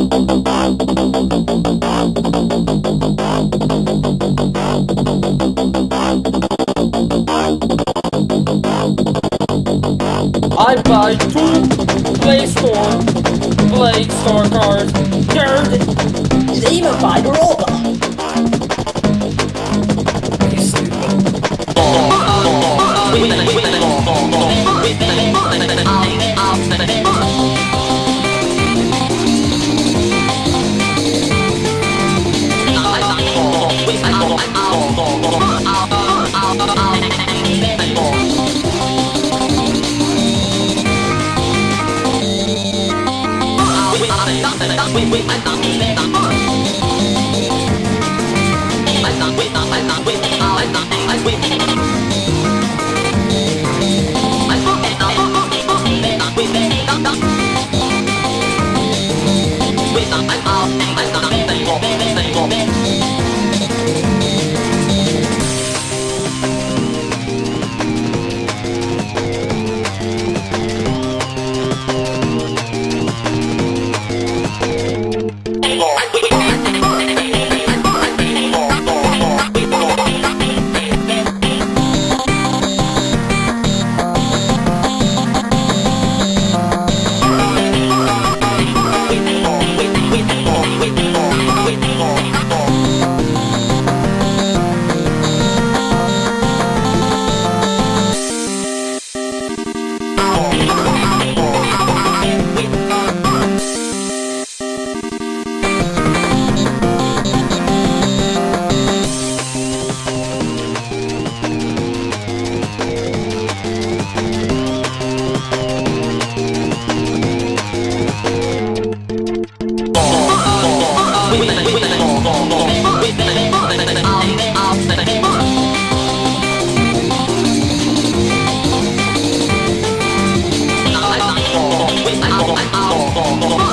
I buy two Play Store, Play Store cards. They're, they even buy the robot. You stupid. Baby, baby, baby, baby. no, no, no.